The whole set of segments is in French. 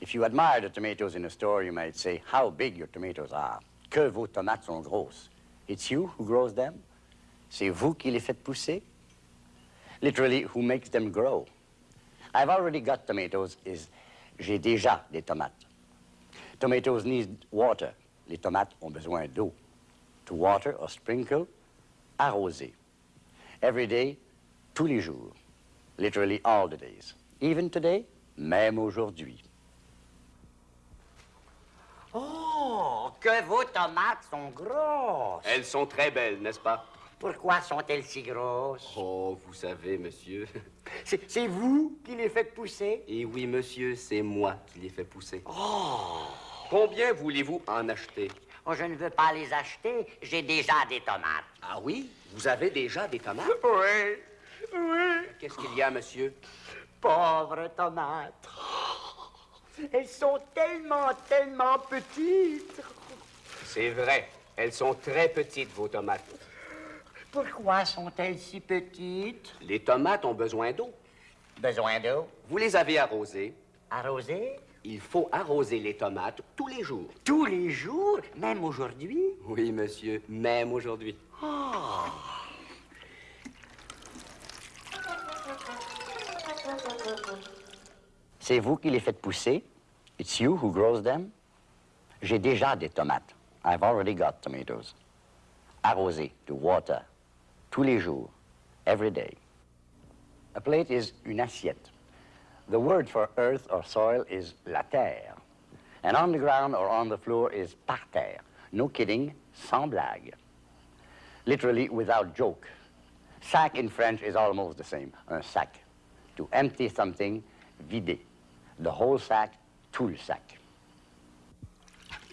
If you admire the tomatoes in a store, you might say how big your tomatoes are. Que vos tomates sont grosses. It's you who grows them. C'est vous qui les faites pousser. Literally, who makes them grow. I've already got tomatoes is j'ai déjà des tomates. Tomatoes need water. Les tomates ont besoin d'eau. To water or sprinkle, arroser. Every day, tous les jours. Literally all the days. Even today, même aujourd'hui. Oh, que vos tomates sont grosses. Elles sont très belles, n'est-ce pas? Pourquoi sont-elles si grosses? Oh, vous savez, monsieur. C'est vous qui les faites pousser? Et oui, monsieur, c'est moi qui les fais pousser. Oh! Combien voulez-vous en acheter? Oh, je ne veux pas les acheter. J'ai déjà des tomates. Ah oui? Vous avez déjà des tomates? Oui, oui. Qu'est-ce qu'il y a, monsieur? Pauvres tomates. Elles sont tellement, tellement petites. C'est vrai. Elles sont très petites, vos tomates. Pourquoi sont-elles si petites? Les tomates ont besoin d'eau. Besoin d'eau? Vous les avez arrosées. Arrosées? Il faut arroser les tomates tous les jours. Tous les jours, même aujourd'hui? Oui, monsieur, même aujourd'hui. C'est vous qui les faites pousser? It's you who grows them? J'ai déjà des tomates. I've already got tomatoes. Arroser, to water. Tous les jours. Every day. A plate is une assiette. The word for earth or soil is la terre. And on the ground or on the floor is par terre. No kidding, sans blague. Literally without joke. Sac in French is almost the same. Un sac. To empty something, vider. The whole sack, tout le sac.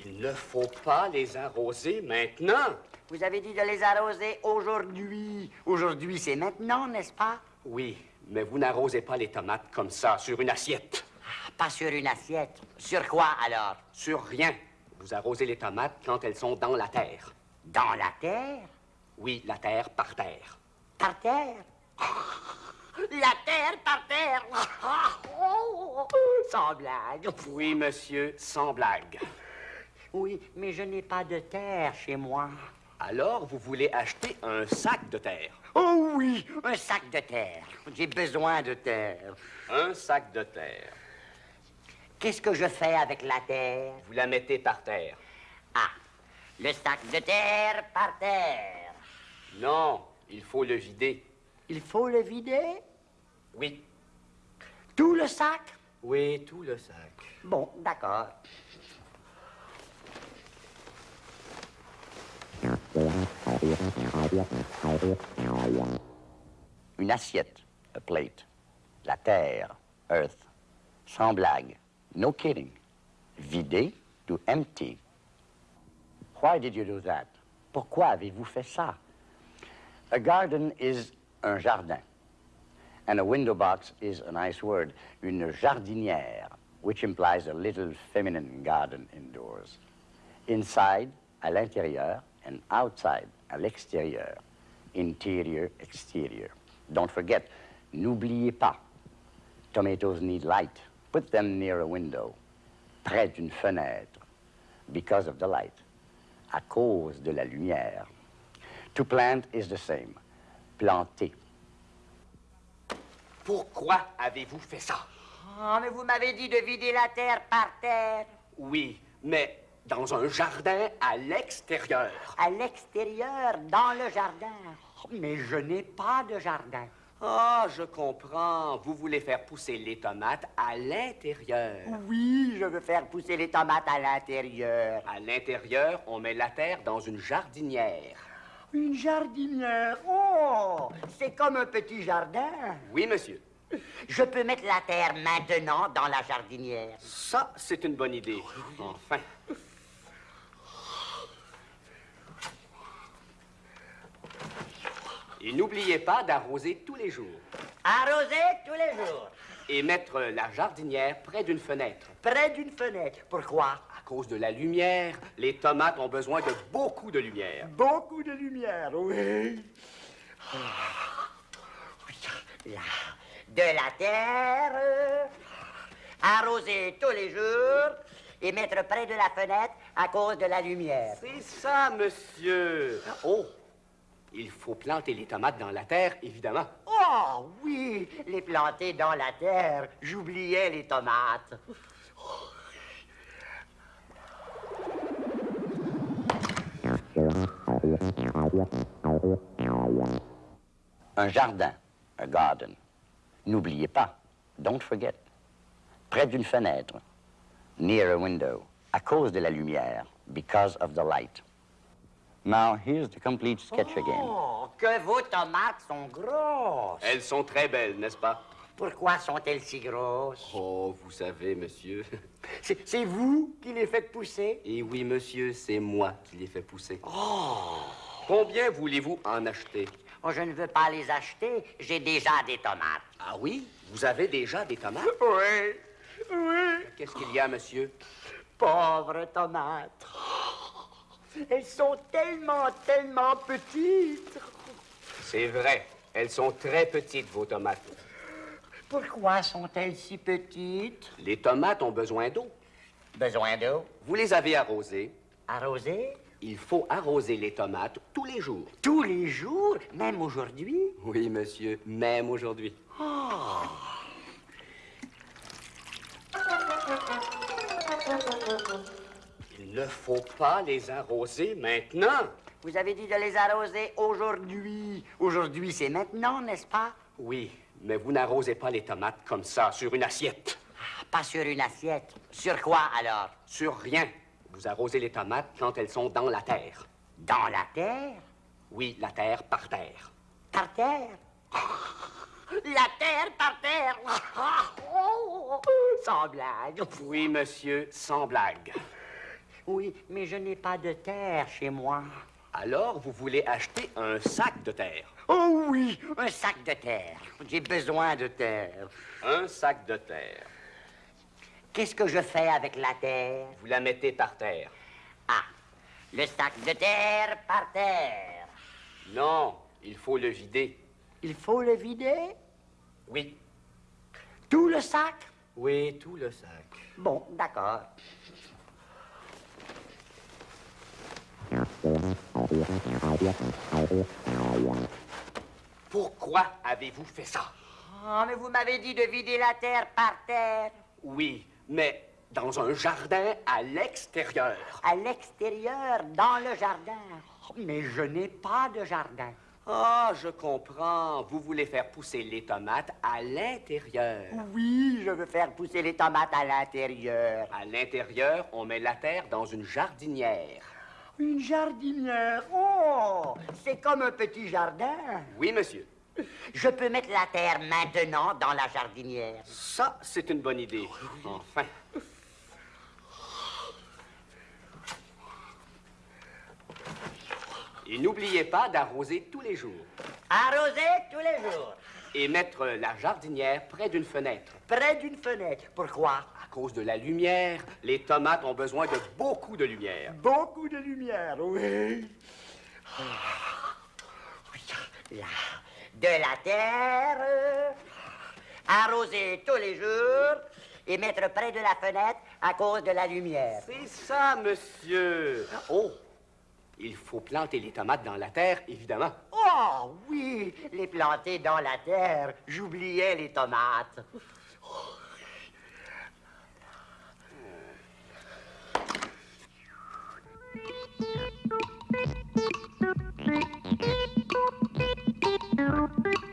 Il ne faut pas les arroser maintenant. Vous avez dit de les arroser aujourd'hui. Aujourd'hui, c'est maintenant, n'est-ce pas? Oui, mais vous n'arrosez pas les tomates comme ça, sur une assiette. Ah, Pas sur une assiette. Sur quoi alors? Sur rien. Vous arrosez les tomates quand elles sont dans la terre. Dans la terre? Oui, la terre par terre. Par terre? La terre par terre! Oh, Sans blague. Oui, monsieur, sans blague. Oui, mais je n'ai pas de terre chez moi. Alors, vous voulez acheter un sac de terre. Oh oui, un sac de terre. J'ai besoin de terre. Un sac de terre. Qu'est-ce que je fais avec la terre? Vous la mettez par terre. Ah, le sac de terre par terre. Non, il faut le vider. Il faut le vider? Oui. Tout le sac? Oui, tout le sac. Bon, d'accord. Une assiette, a plate. La terre, earth. Sans blague, no kidding. Vider, to empty. Why did you do that? Pourquoi avez-vous fait ça? A garden is un jardin. And a window box is a nice word, une jardinière, which implies a little feminine garden indoors. Inside, à l'intérieur, and outside, à l'extérieur. Interior, exterior. Don't forget, n'oubliez pas, tomatoes need light. Put them near a window, près d'une fenêtre, because of the light, à cause de la lumière. To plant is the same, planter. Pourquoi avez-vous fait ça? Oh, mais vous m'avez dit de vider la terre par terre. Oui, mais dans un jardin à l'extérieur. À l'extérieur, dans le jardin. Mais je n'ai pas de jardin. Ah, je comprends. Vous voulez faire pousser les tomates à l'intérieur. Oui, je veux faire pousser les tomates à l'intérieur. À l'intérieur, on met la terre dans une jardinière. Une jardinière. Oh, c'est comme un petit jardin. Oui, monsieur. Je peux mettre la terre maintenant dans la jardinière. Ça, c'est une bonne idée. Enfin. Et n'oubliez pas d'arroser tous les jours. Arroser tous les jours. Et mettre la jardinière près d'une fenêtre. Près d'une fenêtre. Pourquoi? À cause de la lumière, les tomates ont besoin de beaucoup de lumière. Beaucoup de lumière, oui. De la terre, arroser tous les jours et mettre près de la fenêtre à cause de la lumière. C'est ça, monsieur. Oh, il faut planter les tomates dans la terre, évidemment. Oh oui, les planter dans la terre. J'oubliais les tomates. Un jardin, a garden. N'oubliez pas, don't forget. Près d'une fenêtre, near a window, à cause de la lumière, because of the light. Now, here's the complete sketch again. Oh, que vos tomates sont grosses. Elles sont très belles, n'est-ce pas? Pourquoi sont-elles si grosses? Oh, vous savez, monsieur. C'est c'est vous qui les faites pousser? Et oui, monsieur, c'est moi qui les fais pousser. Oh! Combien voulez-vous en acheter? Oh, je ne veux pas les acheter, j'ai déjà des tomates. Ah oui? Vous avez déjà des tomates? Oui, oui. Qu'est-ce qu'il y a, monsieur? Pauvres tomates. Elles sont tellement, tellement petites. C'est vrai. Elles sont très petites, vos tomates. Pourquoi sont-elles si petites? Les tomates ont besoin d'eau. Besoin d'eau? Vous les avez arrosées. Arroser Il faut arroser les tomates tous les jours. Tous les jours, même aujourd'hui? Oui, monsieur, même aujourd'hui. Il ne faut pas les arroser maintenant. Vous avez dit de les arroser aujourd'hui. Aujourd'hui, c'est maintenant, n'est-ce pas? Oui, mais vous n'arrosez pas les tomates comme ça, sur une assiette. Ah, Pas sur une assiette. Sur quoi alors? Sur rien. Vous arrosez les tomates quand elles sont dans la terre. Dans la terre? Oui, la terre par terre. Par terre? La terre par terre Oh, Sans blague. Oui, monsieur, sans blague. Oui, mais je n'ai pas de terre chez moi. Alors, vous voulez acheter un sac de terre? Oh oui, un sac de terre. J'ai besoin de terre. Un sac de terre. Qu'est-ce que je fais avec la terre? Vous la mettez par terre. Ah, le sac de terre par terre. Non, il faut le vider. Il faut le vider? Oui. Tout le sac? Oui, tout le sac. Bon, d'accord. Pourquoi avez-vous fait ça? Oh, mais vous m'avez dit de vider la terre par terre. Oui, mais dans un jardin à l'extérieur. À l'extérieur, dans le jardin. Oh, mais je n'ai pas de jardin. Ah, je comprends. Vous voulez faire pousser les tomates à l'intérieur. Oui, je veux faire pousser les tomates à l'intérieur. À l'intérieur, on met la terre dans une jardinière. Une jardinière. Oh, c'est comme un petit jardin. Oui, monsieur. Je peux mettre la terre maintenant dans la jardinière. Ça, c'est une bonne idée. Enfin. Et n'oubliez pas d'arroser tous les jours. Arroser tous les jours. Et mettre la jardinière près d'une fenêtre. Près d'une fenêtre. Pourquoi? Cause de la lumière, les tomates ont besoin de beaucoup de lumière. Beaucoup de lumière, oui. Là, de la terre, arroser tous les jours et mettre près de la fenêtre à cause de la lumière. C'est ça, monsieur. Oh, il faut planter les tomates dans la terre, évidemment. Oh oui, les planter dans la terre. J'oubliais les tomates. Thank you.